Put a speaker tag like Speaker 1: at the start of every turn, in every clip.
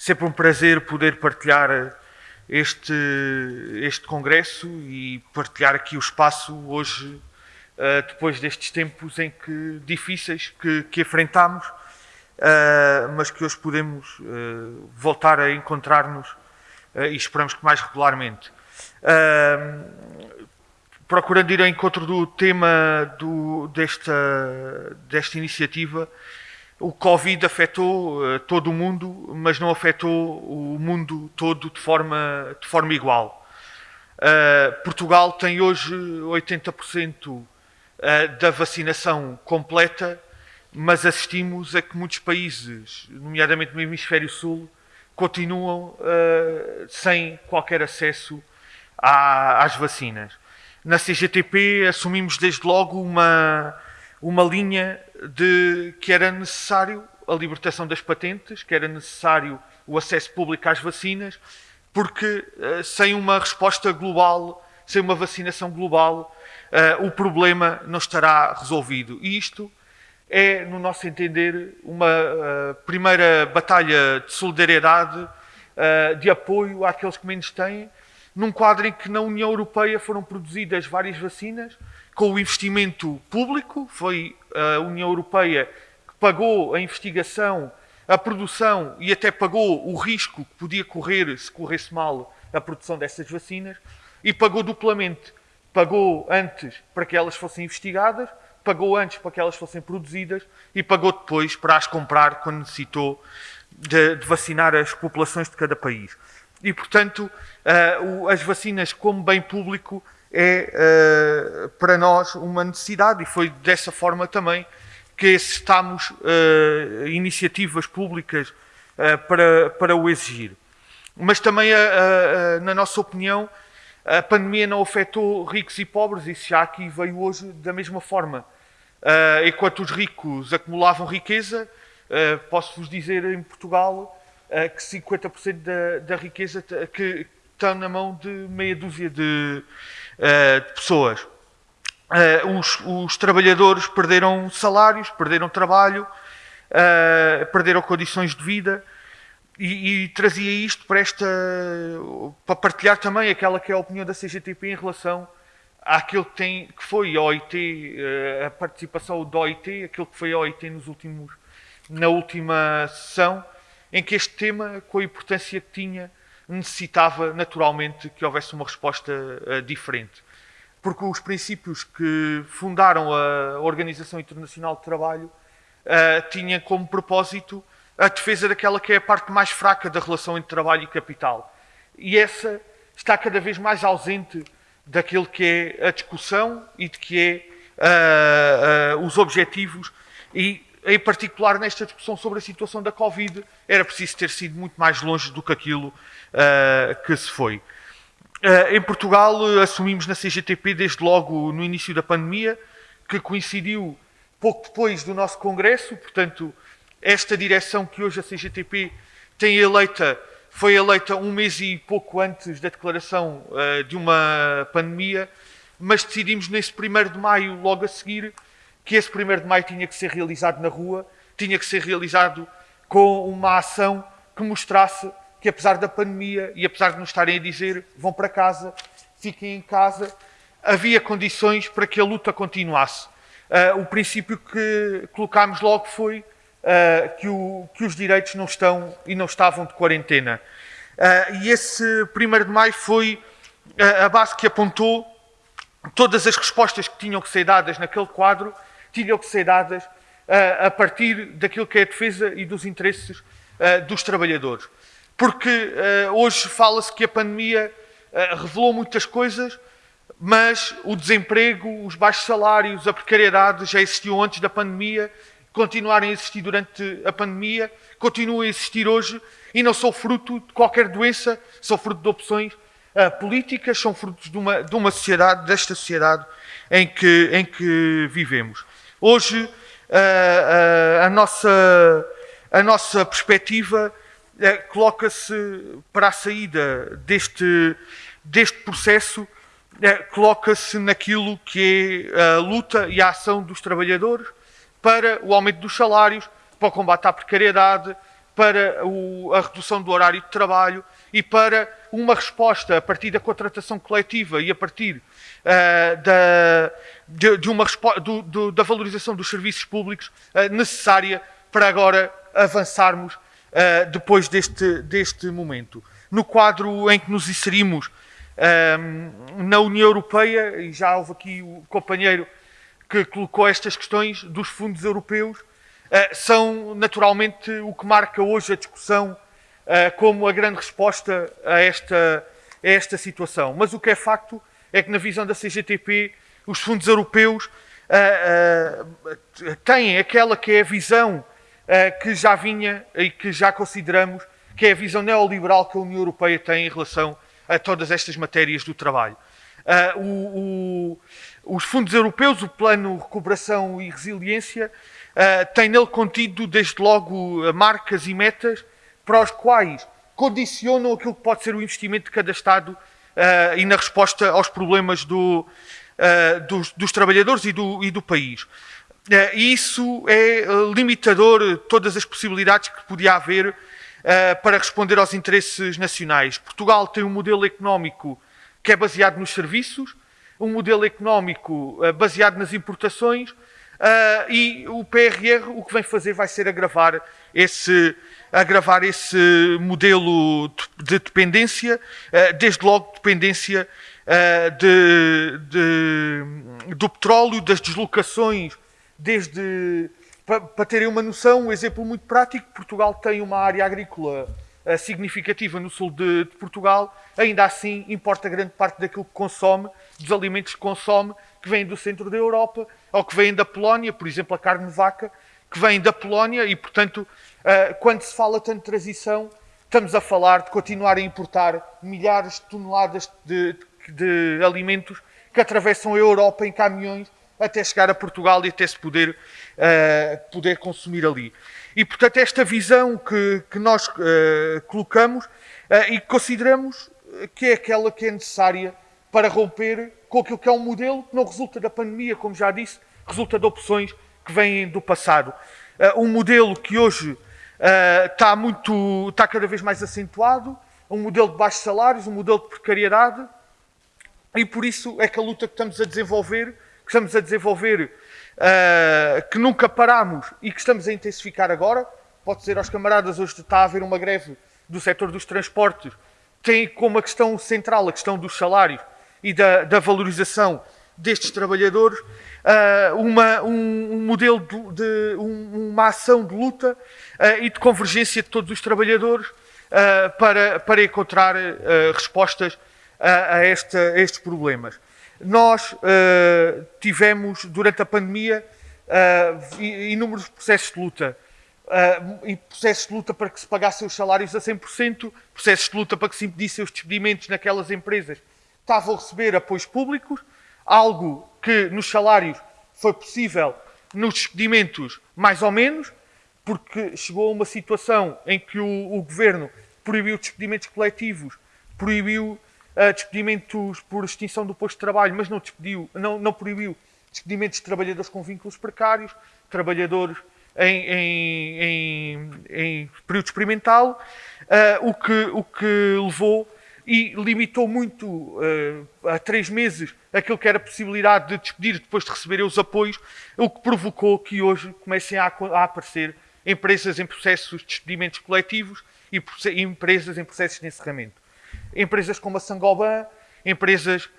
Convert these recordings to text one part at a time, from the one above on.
Speaker 1: Sempre um prazer poder partilhar este, este congresso e partilhar aqui o espaço hoje, uh, depois destes tempos em que difíceis que, que enfrentamos, uh, mas que hoje podemos voltar a encontrar-nos e esperamos que mais regularmente. procurando ir ao encontro do tema do, desta, desta iniciativa, o Covid afetou uh, todo o mundo, mas não afetou o mundo todo de forma, de forma igual. Uh, Portugal tem hoje 80% uh, eh, da vacinação completa, mas assistimos a que muitos países, nomeadamente no Hemisfério Sul, continuam sem qualquer acesso à, às vacinas. Na CGTP assumimos desde logo uma, uma linha de que era necessário a libertação das patentes, que era necessário o acesso público às vacinas, porque uh, sem uma resposta global, sem uma vacinação global, uh, o problema não estará resolvido. E isto é, no nosso entender, uma uh, primeira batalha de solidariedade, de apoio àqueles que menos têm, num quadro em que na União Europeia foram produzidas várias vacinas, com o investimento público, foi a União Europeia que pagou a investigação, a produção e até pagou o risco que podia correr se corresse mal a produção dessas vacinas e pagou duplamente. Pagou antes para que elas fossem investigadas, pagou antes para que elas fossem produzidas e pagou depois para as comprar quando necessitou de, de vacinar as populações de cada país. E, portanto, uh, as vacinas como bem público é uh, para nós uma necessidade e foi dessa forma também que estamos uh, iniciativas públicas uh, para, para o exigir. Mas também, na nossa opinião, a pandemia não afetou ricos e pobres, isso já aqui veio hoje da mesma forma. enquanto os ricos acumulavam riqueza, posso-vos dizer em Portugal que 50% da, da riqueza que está na mão de meia dúzia de, de pessoas. Uh, os, os, trabalhadores perderam salários, perderam trabalho, uh, perderam condições de vida e, e, trazia isto para esta para partilhar também aquela que é a opinião da CGTP em relação àquilo que, tem, que foi a OIT, a participação da OIT, aquilo que foi a OIT nos últimos, na última sessão, em que este tema, com a importância que tinha, necessitava naturalmente que houvesse uma resposta uh, diferente. Porque os princípios que fundaram a Organização Internacional de Trabalho uh, tinham como propósito a defesa daquela que é a parte mais fraca da relação entre trabalho e capital. E essa está cada vez mais ausente daquilo que é a discussão e de que é uh, os objetivos e em particular nesta discussão sobre a situação da Covid, era preciso ter sido muito mais longe do que aquilo uh, que se foi. Uh, em Portugal, assumimos na CGTP desde logo no início da pandemia, que coincidiu pouco depois do nosso congresso, portanto, esta direção que hoje a CGTP tem eleita foi eleita um mês e pouco antes da declaração uh, de uma pandemia, mas decidimos nesse 1 de maio, logo a seguir, que esse 1 de maio tinha que ser realizado na rua, tinha que ser realizado com uma ação que mostrasse que, apesar da pandemia e apesar de nos estarem a dizer vão para casa, fiquem em casa, havia condições para que a luta continuasse. Uh, o princípio que colocámos logo foi uh, que, o, que, os direitos não estão e não estavam de quarentena. Uh, e esse 1 de maio foi a base que apontou todas as respostas que tinham que ser dadas naquele quadro tinham que ser dadas uh, a partir daquilo que é a defesa e dos interesses uh, dos trabalhadores. Porque uh, hoje fala-se que a pandemia revelou muitas coisas, mas o desemprego, os baixos salários, a precariedade já existiam antes da pandemia, continuarem a existir durante a pandemia, continuam a existir hoje e não são fruto de qualquer doença, são fruto de opções uh, políticas, são frutos de uma, de uma sociedade, desta sociedade em que, em que vivemos. Hoje, a, a, a nossa, a nossa perspectiva é, coloca-se para a saída deste, deste processo, coloca-se naquilo que é a luta e a ação dos trabalhadores para o aumento dos salários, para o combate à precariedade, para a redução do horário de trabalho e para uma resposta a partir da contratação coletiva e a partir uh, da, de, de uma do, do, da valorização dos serviços públicos uh, necessária para agora avançarmos uh, depois deste, deste momento. No quadro em que nos inserimos na União Europeia, e já houve aqui o companheiro que colocou estas questões dos fundos europeus, são naturalmente o que marca hoje a discussão como a grande resposta a esta, a esta situação. Mas o que é facto é que, na visão da CGTP, os fundos europeus uh, têm aquela que é a visão que já vinha e que já consideramos que é a visão neoliberal que a União Europeia tem em relação a todas estas matérias do trabalho. O, o, os fundos europeus, o Plano Recuperação e Resiliência, uh, tem nele contido, desde logo, marcas e metas para os quais condicionam aquilo que pode ser o investimento de cada Estado uh, e na resposta aos problemas do, dos, dos, trabalhadores e do, e do país. E isso é limitador todas as possibilidades que podia haver para responder aos interesses nacionais. Portugal tem um modelo económico que é baseado nos serviços, um modelo económico uh, baseado nas importações uh, e o PRR o que vem fazer vai ser agravar esse, agravar esse modelo de dependência, uh, desde logo dependência de, de, do petróleo, das deslocações, desde para, para terem uma noção, um exemplo muito prático, Portugal tem uma área agrícola significativa no sul de, de, Portugal, ainda assim importa grande parte daquilo que consome, dos alimentos que consome, que vêm do centro da Europa, ou que vêm da Polónia, por exemplo, a carne de vaca, que vem da Polónia, e portanto, uh, quando se fala tanto de transição, estamos a falar de continuar a importar milhares de toneladas de, de, alimentos que atravessam a Europa em caminhões até chegar a Portugal e até se poder, uh, poder consumir ali. E, portanto, esta visão que, que nós uh, colocamos uh, e consideramos que é aquela que é necessária para romper com aquilo que é um modelo que não resulta da pandemia, como já disse, resulta de opções que vêm do passado. Uh, um modelo que hoje está, muito, está cada vez mais acentuado, um modelo de baixos salários, um modelo de precariedade, e por isso é que a luta que estamos a desenvolver, que estamos a desenvolver uh, que nunca paramos e que estamos a intensificar agora. Pode ser aos camaradas, hoje está a haver uma greve do setor dos transportes, tem como a questão central a questão dos salários e da, da valorização destes trabalhadores, uh, uma, um, um, modelo de, de um, uma ação de luta uh, e de convergência de todos os trabalhadores uh, para, para encontrar respostas a, a, a estes problemas. Nós uh, tivemos, durante a pandemia, uh, inúmeros processos de luta. Uh, processos de luta para que se pagassem os salários a 100%, processos de luta para que se impedissem os despedimentos naquelas empresas que estavam a receber apoios públicos, algo que nos salários foi possível, nos despedimentos mais ou menos, porque chegou a uma situação em que o, o governo proibiu despedimentos coletivos, proibiu uh, despedimentos por extinção do posto de trabalho, mas não, despediu, não, não proibiu despedimentos de trabalhadores com vínculos precários, trabalhadores em, em, em, em período experimental, uh, o, que, o que levou e limitou muito uh, a três meses aquilo que era a possibilidade de despedir depois de receberem os apoios, o que provocou que hoje comecem a, a aparecer empresas em processos de despedimentos coletivos e, e empresas em processos de encerramento. Empresas como a Sangoban, empresas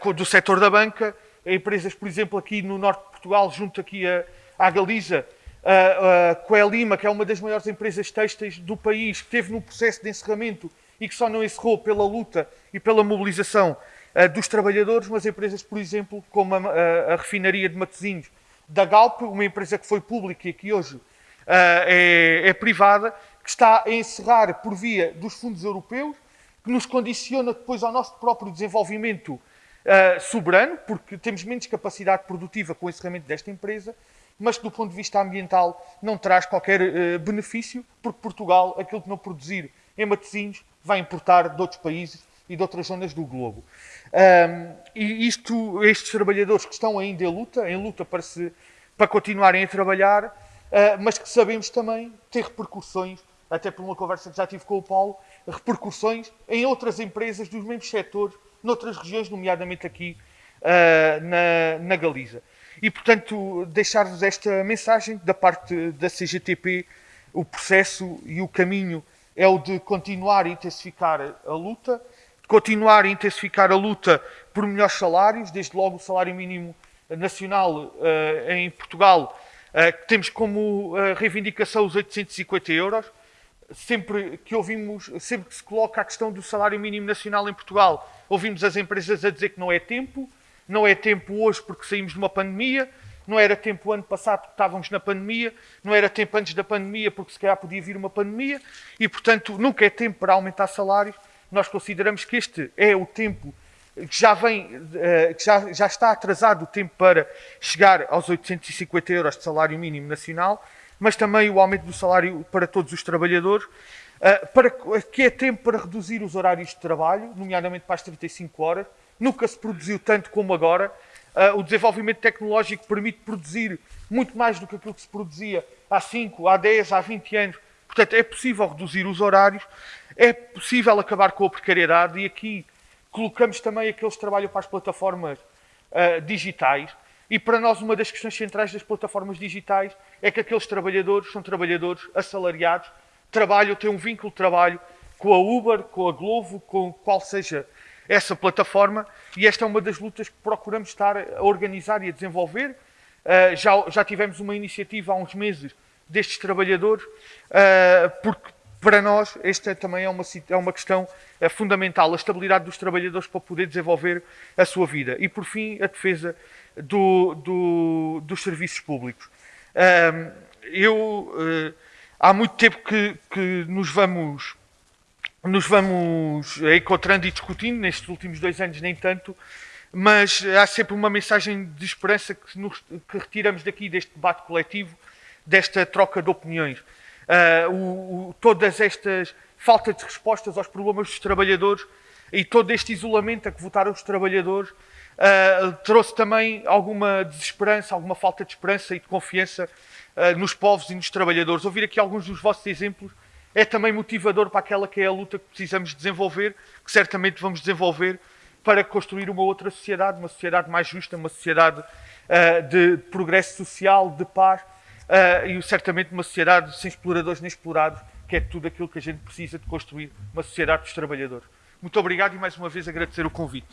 Speaker 1: uh, do setor da banca, empresas, por exemplo, aqui no norte de Portugal, junto aqui a, à Galiza, a, a Coelima, que é uma das maiores empresas têxteis do país, que teve no processo de encerramento e que só não encerrou pela luta e pela mobilização uh, dos trabalhadores, mas empresas, por exemplo, como a, a, a, refinaria de Matosinhos da Galp, uma empresa que foi pública e que hoje uh, é, é privada, que está a encerrar por via dos fundos europeus, que nos condiciona depois ao nosso próprio desenvolvimento uh, soberano, porque temos menos capacidade produtiva com o encerramento desta empresa, mas que do ponto de vista ambiental não traz qualquer uh, benefício, porque Portugal, aquilo que não produzir em Matosinhos, vai importar de outros países e de outras zonas do globo. Um, e isto, estes trabalhadores que estão ainda em luta, em luta para, se, para continuarem a trabalhar, uh, mas que sabemos também ter repercussões até por uma conversa que já tive com o Paulo, repercussões em outras empresas dos mesmos setores, noutras regiões, nomeadamente aqui uh, na, na Galiza. E, portanto, deixar-vos esta mensagem da parte da CGTP, o processo e o caminho é o de continuar a intensificar a luta, continuar a intensificar a luta por melhores salários, desde logo o salário mínimo nacional uh, em Portugal, uh, temos como uh, reivindicação os 850 euros. Sempre que ouvimos, sempre que se coloca a questão do salário mínimo nacional em Portugal, ouvimos as empresas a dizer que não é tempo, não é tempo hoje porque saímos de uma pandemia, não era tempo ano passado porque estávamos na pandemia, não era tempo antes da pandemia porque se calhar podia vir uma pandemia e, portanto, nunca é tempo para aumentar salários. Nós consideramos que este é o tempo que já vem, eh, que já, já está atrasado o tempo para chegar aos 850 euros de salário mínimo nacional, mas também o aumento do salário para todos os trabalhadores, eh, para, que é tempo para reduzir os horários de trabalho, nomeadamente para as 35 horas. Nunca se produziu tanto como agora. Eh, o desenvolvimento tecnológico permite produzir muito mais do que aquilo que se produzia há 5, há 10, há 20 anos. Portanto, é possível reduzir os horários, é possível acabar com a precariedade e aqui colocamos também aqueles que trabalham para as plataformas uh, digitais. E para nós, uma das questões centrais das plataformas digitais é que aqueles trabalhadores são trabalhadores assalariados, trabalham, têm um vínculo de trabalho com a Uber, com a Glovo, com qual seja essa plataforma. E esta é uma das lutas que procuramos estar a organizar e a desenvolver. Uh, já, já tivemos uma iniciativa há uns meses destes trabalhadores, uh, porque para nós, esta também é uma, é uma questão é fundamental, a estabilidade dos trabalhadores para poder desenvolver a sua vida. E, por fim, a defesa do, do, dos serviços públicos. Um, eu, uh, há muito tempo que, que nos vamos nos vamos encontrando e discutindo, nestes últimos dois anos nem tanto, mas há sempre uma mensagem de esperança que, nos, que retiramos daqui deste debate coletivo, desta troca de opiniões. Uh, o, o, todas estas falta de respostas aos problemas dos trabalhadores e todo este isolamento a que votaram os trabalhadores uh, trouxe também alguma desesperança, alguma falta de esperança e de confiança uh, nos povos e nos trabalhadores. Ouvir aqui alguns dos vossos exemplos é também motivador para aquela que é a luta que precisamos desenvolver, que certamente vamos desenvolver para construir uma outra sociedade, uma sociedade mais justa, uma sociedade uh, de progresso social, de paz uh, e certamente uma sociedade sem exploradores nem explorados, que é tudo aquilo que a gente precisa de construir uma sociedade dos trabalhadores. Muito obrigado e mais uma vez agradecer o convite.